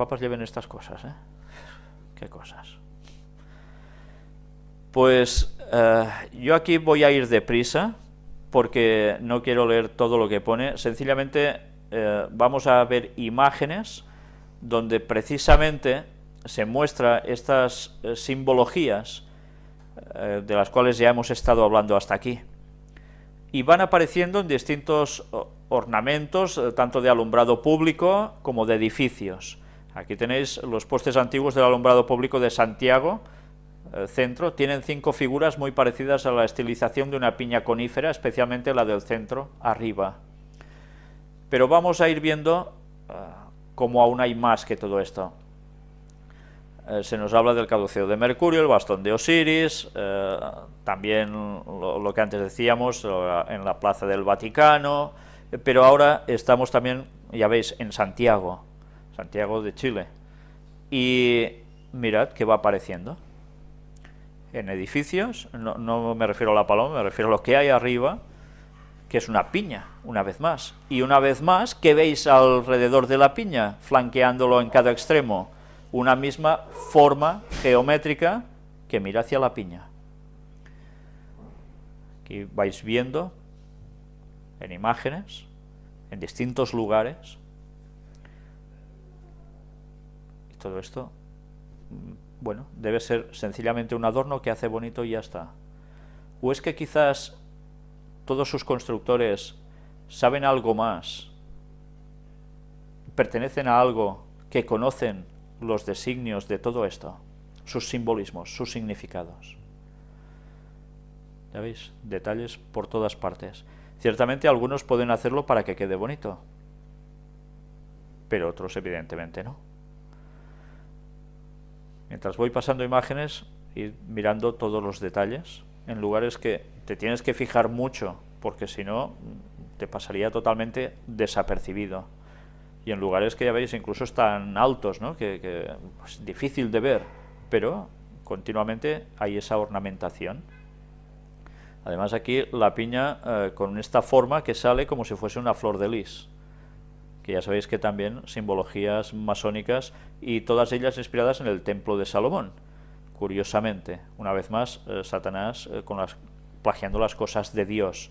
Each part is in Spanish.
papas lleven estas cosas, ¿eh? Qué cosas. Pues eh, yo aquí voy a ir deprisa, porque no quiero leer todo lo que pone, sencillamente eh, vamos a ver imágenes donde precisamente se muestra estas eh, simbologías de las cuales ya hemos estado hablando hasta aquí. Y van apareciendo en distintos ornamentos, tanto de alumbrado público como de edificios. Aquí tenéis los postes antiguos del alumbrado público de Santiago, centro, tienen cinco figuras muy parecidas a la estilización de una piña conífera, especialmente la del centro, arriba. Pero vamos a ir viendo uh, cómo aún hay más que todo esto. Eh, se nos habla del caduceo de Mercurio, el bastón de Osiris, eh, también lo, que antes decíamos, en la plaza del Vaticano, pero ahora estamos también, ya veis, en Santiago, Santiago de Chile. Y mirad qué va apareciendo en edificios, no, me refiero a la paloma, me refiero a lo que hay arriba, que es una piña, una vez más. Y una vez más, ¿qué veis alrededor de la piña, flanqueándolo en cada extremo? Una misma forma geométrica que mira hacia la piña. Aquí vais viendo en imágenes, en distintos lugares, y todo esto bueno, debe ser sencillamente un adorno que hace bonito y ya está. ¿O es que quizás todos sus constructores saben algo más, pertenecen a algo que conocen los designios de todo esto, sus simbolismos, sus significados? ¿Ya veis? Detalles por todas partes. Ciertamente algunos pueden hacerlo para que quede bonito, pero otros evidentemente no. Mientras voy pasando imágenes, ir mirando todos los detalles, en lugares que te tienes que fijar mucho, porque si no, te pasaría totalmente desapercibido. Y en lugares que ya veis incluso están altos, ¿no? que, es pues, difícil de ver, pero continuamente hay esa ornamentación. Además aquí la piña eh, con esta forma que sale como si fuese una flor de lis que ya sabéis que también simbologías masónicas y todas ellas inspiradas en el templo de Salomón. Curiosamente, una vez más, eh, Satanás eh, con las, plagiando las cosas de Dios.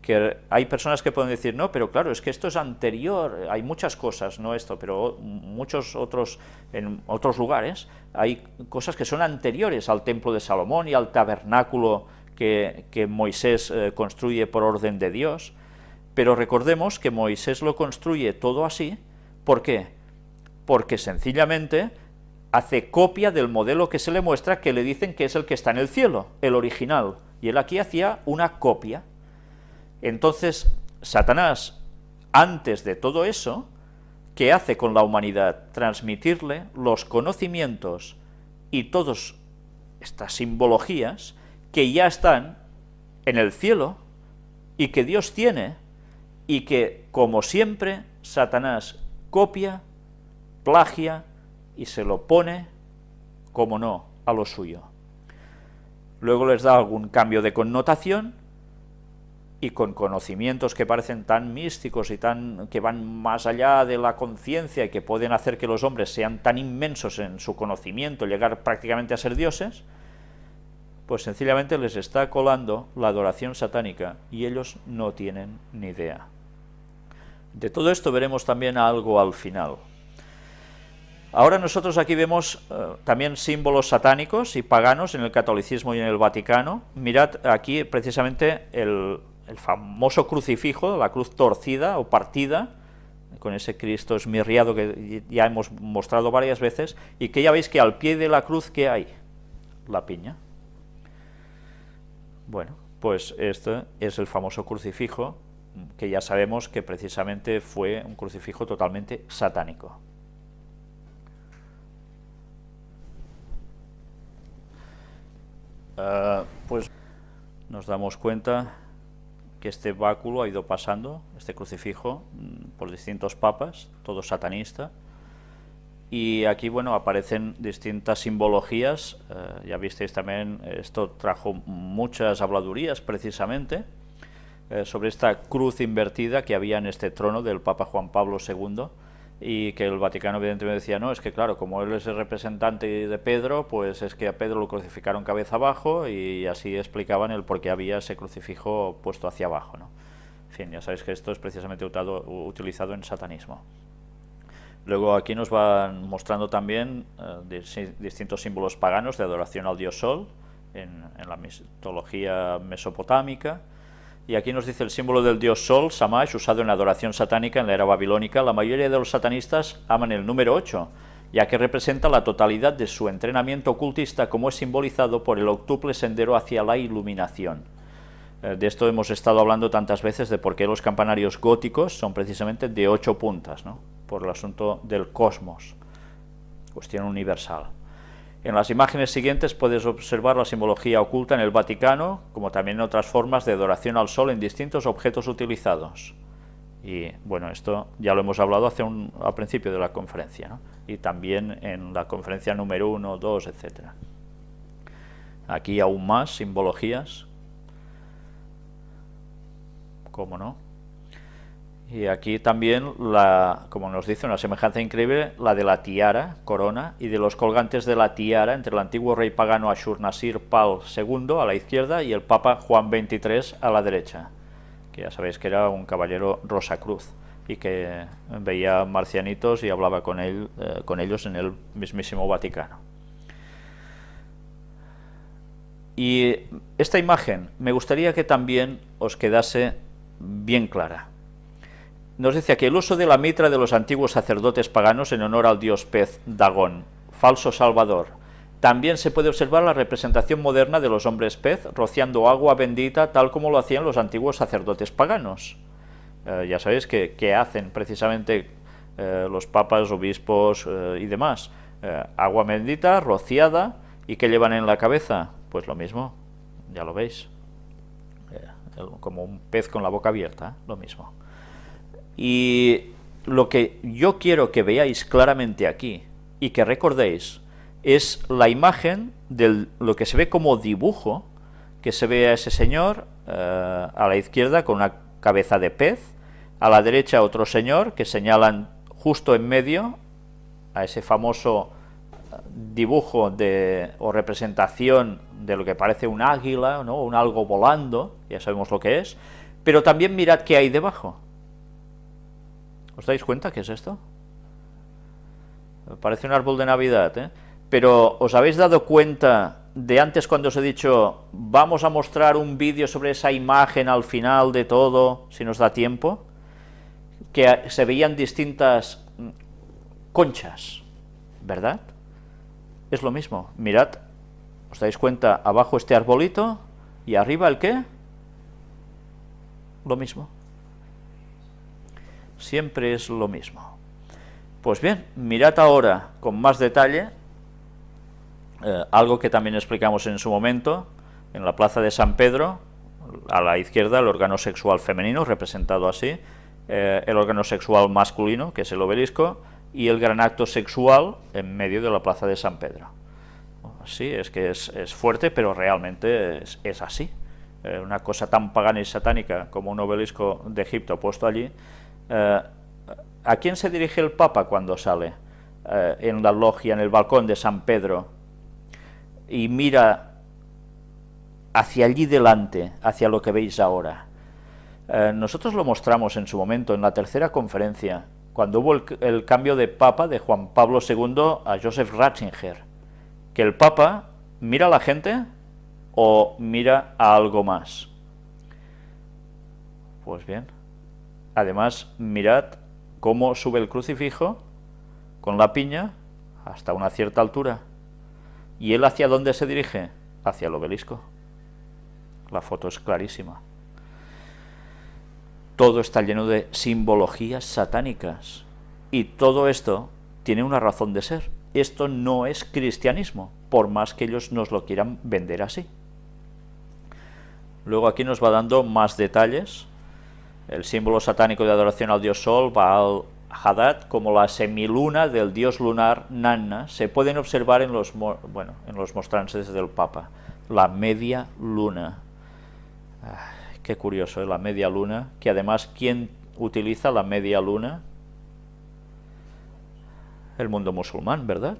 Que hay personas que pueden decir, no, pero claro, es que esto es anterior, hay muchas cosas, no esto, pero muchos otros, en otros lugares, hay cosas que son anteriores al templo de Salomón y al tabernáculo que, Moisés eh, construye por orden de Dios, pero recordemos que Moisés lo construye todo así, ¿por qué? Porque sencillamente hace copia del modelo que se le muestra que le dicen que es el que está en el cielo, el original, y él aquí hacía una copia. Entonces, Satanás, antes de todo eso, ¿qué hace con la humanidad? Transmitirle los conocimientos y todas estas simbologías que ya están en el cielo y que Dios tiene y que, como siempre, Satanás copia, plagia y se lo pone, como no, a lo suyo. Luego les da algún cambio de connotación y con conocimientos que parecen tan místicos y tan que van más allá de la conciencia y que pueden hacer que los hombres sean tan inmensos en su conocimiento, llegar prácticamente a ser dioses, pues sencillamente les está colando la adoración satánica y ellos no tienen ni idea. De todo esto veremos también algo al final. Ahora nosotros aquí vemos eh, también símbolos satánicos y paganos en el catolicismo y en el Vaticano. Mirad aquí precisamente el, famoso crucifijo, la cruz torcida o partida, con ese Cristo esmirriado que ya hemos mostrado varias veces, y que ya veis que al pie de la cruz, ¿qué hay? La piña. Bueno, pues este es el famoso crucifijo que ya sabemos que precisamente fue un crucifijo totalmente satánico. Ah, pues nos damos cuenta que este báculo ha ido pasando, este crucifijo, mm, por distintos papas, todo satanista, y aquí, bueno, aparecen distintas simbologías, eh, ya visteis también, esto trajo muchas habladurías precisamente, eh, sobre esta cruz invertida que había en este trono del Papa Juan Pablo II, y que el Vaticano evidentemente decía, no, es que claro, como él es el representante de Pedro, pues es que a Pedro lo crucificaron cabeza abajo y así explicaban el por qué había ese crucifijo puesto hacia abajo. ¿no? En fin, ya sabéis que esto es precisamente utilizado en satanismo. Luego aquí nos van mostrando también eh, distintos símbolos paganos de adoración al dios Sol en, en la mitología mesopotámica, y aquí nos dice el símbolo del dios Sol, Samash, usado en la adoración satánica en la era babilónica. La mayoría de los satanistas aman el número 8, ya que representa la totalidad de su entrenamiento ocultista como es simbolizado por el octuple sendero hacia la iluminación. Eh, de esto hemos estado hablando tantas veces de por qué los campanarios góticos son precisamente de ocho puntas, por el asunto del cosmos, cuestión universal. En las imágenes siguientes puedes observar la simbología oculta en el Vaticano, como también en otras formas de adoración al sol en distintos objetos utilizados. Y bueno, esto ya lo hemos hablado hace un, al principio de la conferencia, y también en la conferencia número 1, 2, etc. Aquí aún más simbologías, ¿cómo no? Y aquí también, la, como nos dice, una semejanza increíble, la de la tiara, corona, y de los colgantes de la tiara entre el antiguo rey pagano Ashurnasir Pal II a la izquierda y el Papa Juan XXIII a la derecha, que ya sabéis que era un caballero Rosacruz y que veía marcianitos y hablaba con, eh, con ellos en el mismísimo Vaticano. Y esta imagen me gustaría que también os quedase bien clara nos dice aquí el uso de la mitra de los antiguos sacerdotes paganos en honor al dios pez Dagón, falso salvador. También se puede observar la representación moderna de los hombres pez rociando agua bendita tal como lo hacían los antiguos sacerdotes paganos. Eh, ya sabéis que, hacen precisamente eh, los papas, obispos eh, y demás. agua bendita, rociada, ¿y qué llevan en la cabeza? Pues lo mismo, ya lo veis. como un pez con la boca abierta, lo mismo. Y lo que yo quiero que veáis claramente aquí y que recordéis es la imagen de lo que se ve como dibujo, que se ve a ese señor eh, a la izquierda con una cabeza de pez, a la derecha otro señor que señalan justo en medio a ese famoso eh, dibujo de, o representación de lo que parece un águila, ¿no? un algo volando, ya sabemos lo que es, pero también mirad qué hay debajo. ¿Os dais cuenta qué es esto? Parece un árbol de Navidad, ¿eh? Pero ¿os habéis dado cuenta de antes cuando os he dicho vamos a mostrar un vídeo sobre esa imagen al final de todo, si nos da tiempo? Que se veían distintas mm, conchas, ¿verdad? Es lo mismo, mirad, ¿os dais cuenta? Abajo este arbolito y arriba el qué? Lo mismo siempre es lo mismo. Pues bien, mirad ahora con más detalle eh, algo que también explicamos en su momento, en la plaza de San Pedro, a la izquierda el órgano sexual femenino, representado así, eh, el órgano sexual masculino, que es el obelisco, y el gran acto sexual en medio de la plaza de San Pedro. Sí, es que es, fuerte, pero realmente es, así. Eh, una cosa tan pagana y satánica como un obelisco de Egipto puesto allí, eh, ¿A quién se dirige el Papa cuando sale eh, en la logia, en el balcón de San Pedro, y mira hacia allí delante, hacia lo que veis ahora? Eh, nosotros lo mostramos en su momento, en la tercera conferencia, cuando hubo el, el, cambio de Papa de Juan Pablo II a Joseph Ratzinger, que el Papa mira a la gente o mira a algo más. Pues bien, Además, mirad cómo sube el crucifijo con la piña hasta una cierta altura. ¿Y él hacia dónde se dirige? Hacia el obelisco. La foto es clarísima. Todo está lleno de simbologías satánicas. Y todo esto tiene una razón de ser. Esto no es cristianismo, por más que ellos nos lo quieran vender así. Luego aquí nos va dando más detalles el símbolo satánico de adoración al dios Sol, Baal Hadad, como la semiluna del dios lunar Nanna, se pueden observar en los, bueno, en los mostrances del Papa. La media luna. qué curioso, ¿eh? la media luna, que además, ¿quién utiliza la media luna? el mundo musulmán, ¿verdad?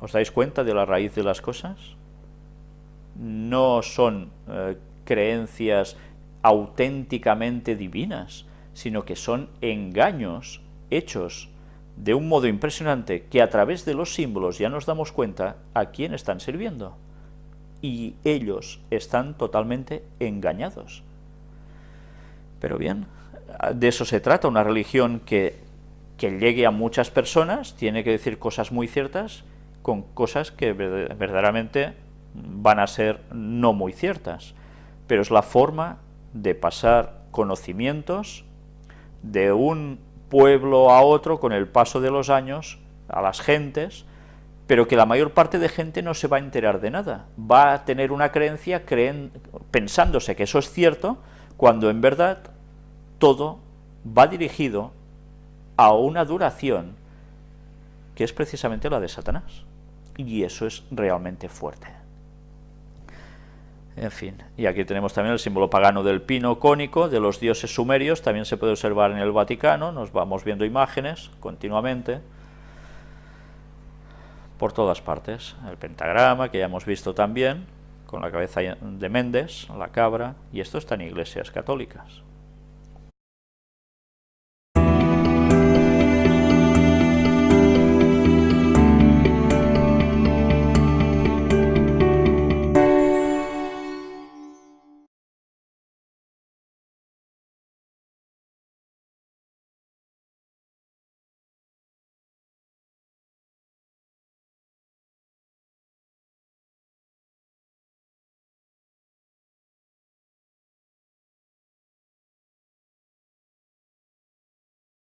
¿Os dais cuenta de la raíz de las cosas? No son eh, creencias auténticamente divinas, sino que son engaños hechos de un modo impresionante que a través de los símbolos ya nos damos cuenta a quién están sirviendo. Y ellos están totalmente engañados. Pero bien, de eso se trata, una religión que, que llegue a muchas personas, tiene que decir cosas muy ciertas, con cosas que verdaderamente van a ser no muy ciertas, pero es la forma de pasar conocimientos de un pueblo a otro con el paso de los años a las gentes, pero que la mayor parte de gente no se va a enterar de nada, va a tener una creencia creen, pensándose que eso es cierto, cuando en verdad todo va dirigido a una duración que es precisamente la de Satanás. Y eso es realmente fuerte. En fin, y aquí tenemos también el símbolo pagano del pino cónico, de los dioses sumerios, también se puede observar en el Vaticano, nos vamos viendo imágenes continuamente, por todas partes. El pentagrama, que ya hemos visto también, con la cabeza de Méndez, la cabra, y esto está en iglesias católicas.